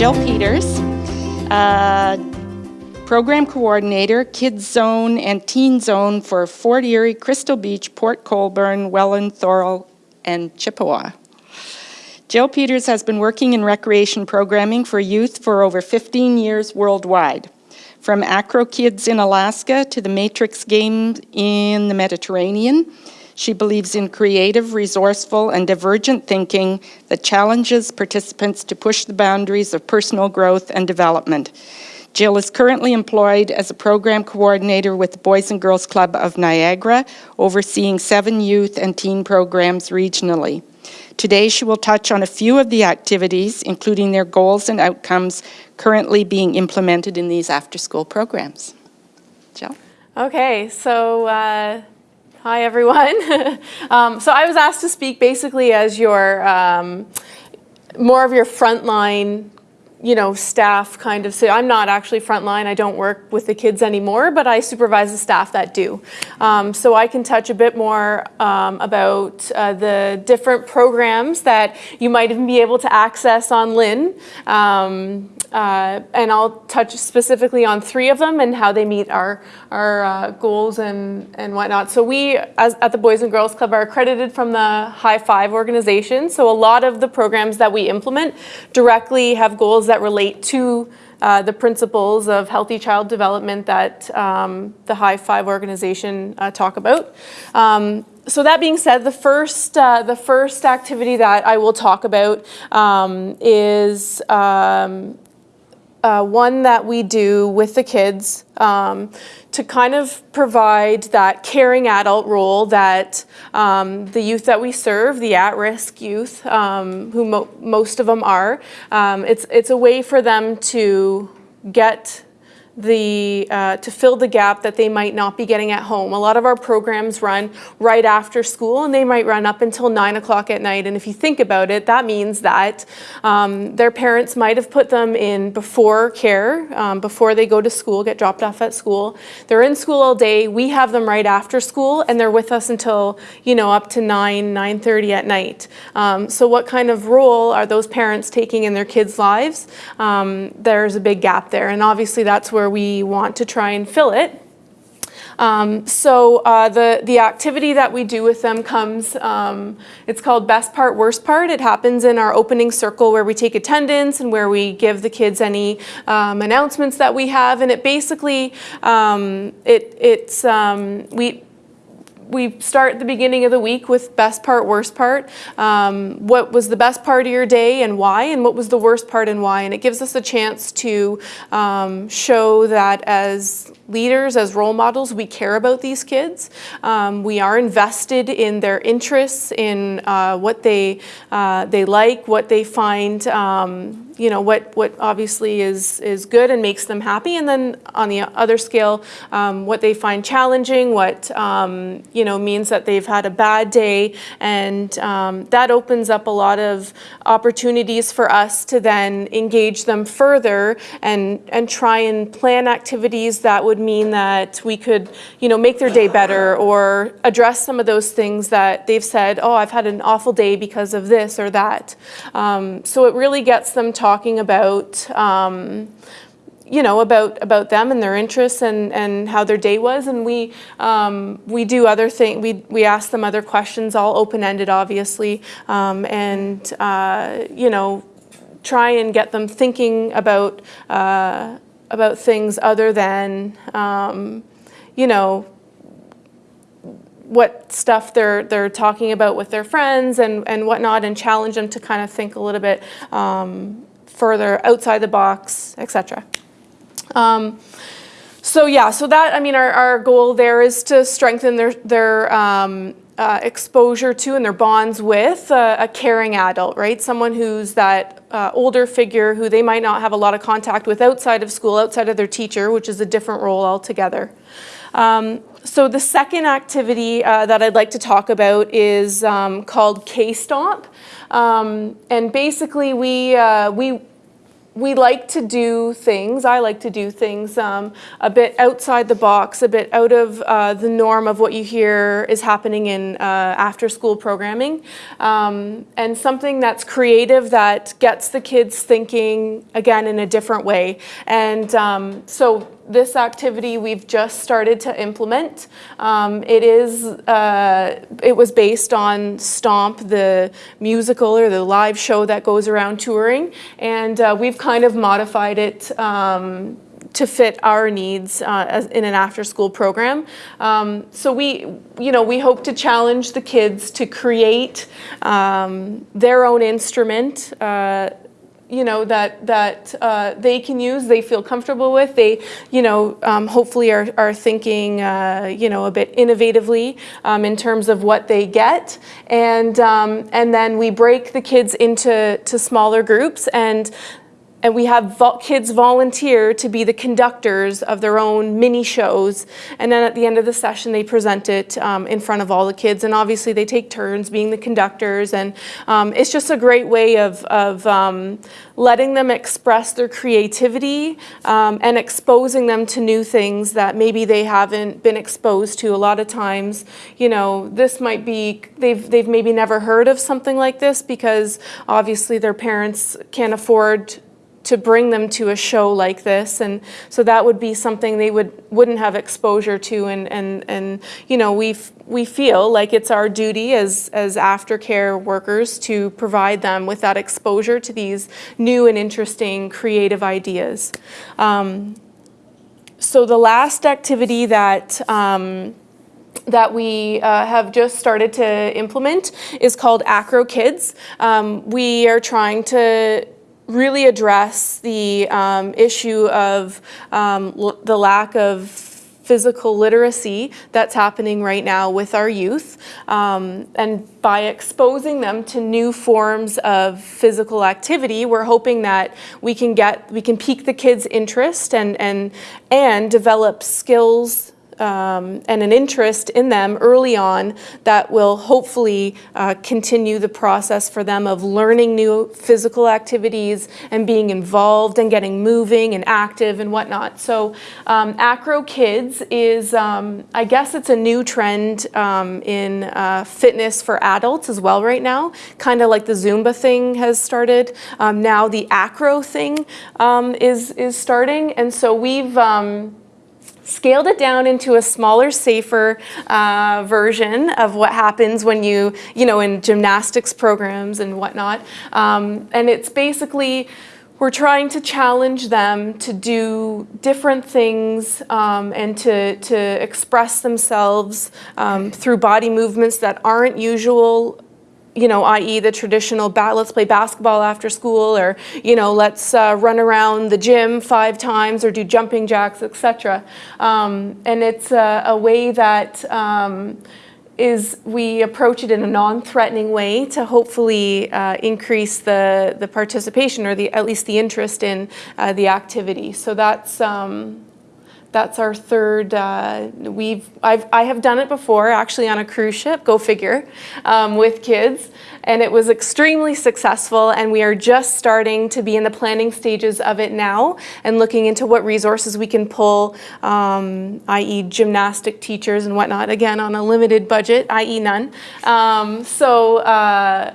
Jill Peters, uh, Program Coordinator, Kids Zone and Teen Zone for Fort Erie, Crystal Beach, Port Colborne, Welland, Thorold, and Chippawa. Jill Peters has been working in recreation programming for youth for over 15 years worldwide. From Acro Kids in Alaska to the Matrix Games in the Mediterranean, she believes in creative, resourceful, and divergent thinking that challenges participants to push the boundaries of personal growth and development. Jill is currently employed as a program coordinator with the Boys and Girls Club of Niagara, overseeing seven youth and teen programs regionally. Today, she will touch on a few of the activities, including their goals and outcomes currently being implemented in these after-school programs. Jill? Okay, so uh, hi everyone. um, so I was asked to speak basically as your um, more of your frontline you know, staff kind of say, I'm not actually frontline, I don't work with the kids anymore, but I supervise the staff that do. Um, so I can touch a bit more um, about uh, the different programs that you might even be able to access on LIN. Um, uh, and I'll touch specifically on three of them and how they meet our, our uh, goals and, and whatnot. So we, as, at the Boys and Girls Club, are accredited from the High Five organization. So a lot of the programs that we implement directly have goals that relate to uh, the principles of healthy child development that um, the High Five organization uh, talk about. Um, so that being said, the first, uh, the first activity that I will talk about um, is um, uh, one that we do with the kids um, to kind of provide that caring adult role that um, the youth that we serve, the at-risk youth, um, who mo most of them are, um, it's, it's a way for them to get the, uh, to fill the gap that they might not be getting at home. A lot of our programs run right after school and they might run up until nine o'clock at night. And if you think about it, that means that um, their parents might have put them in before care, um, before they go to school, get dropped off at school. They're in school all day. We have them right after school and they're with us until, you know, up to 9, 9.30 at night. Um, so what kind of role are those parents taking in their kids' lives? Um, there's a big gap there. And obviously that's where we want to try and fill it. Um, so uh, the, the activity that we do with them comes, um, it's called best part, worst part. It happens in our opening circle where we take attendance and where we give the kids any um, announcements that we have. And it basically, um, it, it's, um, we, we start the beginning of the week with best part, worst part. Um, what was the best part of your day and why, and what was the worst part and why. And it gives us a chance to um, show that as leaders, as role models, we care about these kids. Um, we are invested in their interests, in uh, what they, uh, they like, what they find um, you know, what, what obviously is, is good and makes them happy. And then on the other scale, um, what they find challenging, what, um, you know, means that they've had a bad day. And um, that opens up a lot of opportunities for us to then engage them further and, and try and plan activities that would mean that we could, you know, make their day better or address some of those things that they've said, oh, I've had an awful day because of this or that. Um, so it really gets them talking about um, you know, about, about them and their interests and, and how their day was. And we, um, we do other things, we, we ask them other questions, all open-ended, obviously, um, and, uh, you know, try and get them thinking about, uh, about things other than, um, you know, what stuff they're they're talking about with their friends and and whatnot, and challenge them to kind of think a little bit um, further outside the box, etc. Um, so yeah, so that, I mean, our, our goal there is to strengthen their, their um, uh, exposure to and their bonds with a, a caring adult, right? Someone who's that uh, older figure who they might not have a lot of contact with outside of school, outside of their teacher, which is a different role altogether. Um, so the second activity uh, that I'd like to talk about is um, called K-Stomp. Um, and basically we, uh, we we like to do things, I like to do things um, a bit outside the box, a bit out of uh, the norm of what you hear is happening in uh, after school programming. Um, and something that's creative that gets the kids thinking again in a different way. And um, so this activity we've just started to implement. Um, it is, uh, it was based on Stomp, the musical or the live show that goes around touring, and uh, we've kind of modified it um, to fit our needs uh, as in an after-school program. Um, so we, you know, we hope to challenge the kids to create um, their own instrument uh, you know, that, that uh, they can use, they feel comfortable with. They, you know, um, hopefully are, are thinking, uh, you know, a bit innovatively um, in terms of what they get. And, um, and then we break the kids into to smaller groups and and we have kids volunteer to be the conductors of their own mini shows. And then at the end of the session, they present it um, in front of all the kids. And obviously they take turns being the conductors. And um, it's just a great way of, of um, letting them express their creativity um, and exposing them to new things that maybe they haven't been exposed to. A lot of times, you know, this might be, they've, they've maybe never heard of something like this because obviously their parents can't afford to bring them to a show like this. And so that would be something they would wouldn't have exposure to. And and and you know we we feel like it's our duty as as aftercare workers to provide them with that exposure to these new and interesting creative ideas. Um, so the last activity that um, that we uh, have just started to implement is called Acro Kids. Um, we are trying to really address the um, issue of um, the lack of physical literacy that's happening right now with our youth. Um, and by exposing them to new forms of physical activity, we're hoping that we can get, we can pique the kids' interest and, and, and develop skills um, and an interest in them early on that will hopefully uh, continue the process for them of learning new physical activities and being involved and getting moving and active and whatnot. So um, Acro Kids is, um, I guess it's a new trend um, in uh, fitness for adults as well right now, kind of like the Zumba thing has started. Um, now the Acro thing um, is, is starting and so we've scaled it down into a smaller, safer uh, version of what happens when you, you know, in gymnastics programs and whatnot. Um, and it's basically, we're trying to challenge them to do different things um, and to, to express themselves um, through body movements that aren't usual you know, i.e. the traditional, let's play basketball after school, or, you know, let's uh, run around the gym five times, or do jumping jacks, etc. Um, and it's a, a way that um, is we approach it in a non-threatening way to hopefully uh, increase the, the participation, or the, at least the interest in uh, the activity. So that's, um, that's our third, uh, we've, I've, I have done it before, actually on a cruise ship, go figure, um, with kids, and it was extremely successful, and we are just starting to be in the planning stages of it now, and looking into what resources we can pull, um, i.e. gymnastic teachers and whatnot, again, on a limited budget, i.e. none. Um, so, uh,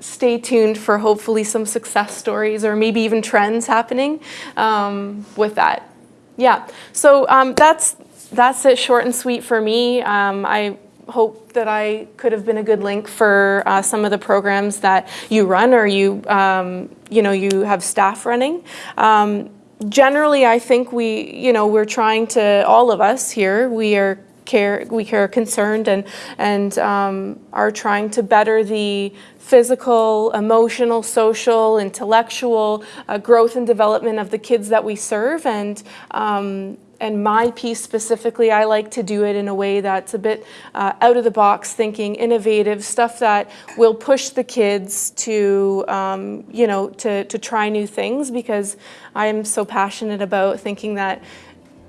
stay tuned for hopefully some success stories or maybe even trends happening um, with that. Yeah, so um, that's, that's it short and sweet for me. Um, I hope that I could have been a good link for uh, some of the programs that you run or you, um, you know, you have staff running. Um, generally, I think we, you know, we're trying to, all of us here, we are care, we are concerned and, and um, are trying to better the physical, emotional, social, intellectual uh, growth and development of the kids that we serve. And, um, and my piece specifically, I like to do it in a way that's a bit uh, out of the box thinking, innovative, stuff that will push the kids to, um, you know, to, to try new things because I am so passionate about thinking that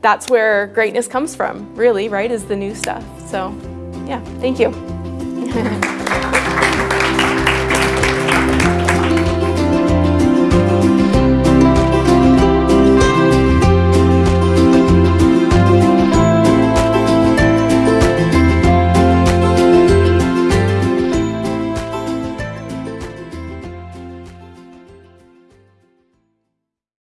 that's where greatness comes from, really, right, is the new stuff. So, yeah, thank you.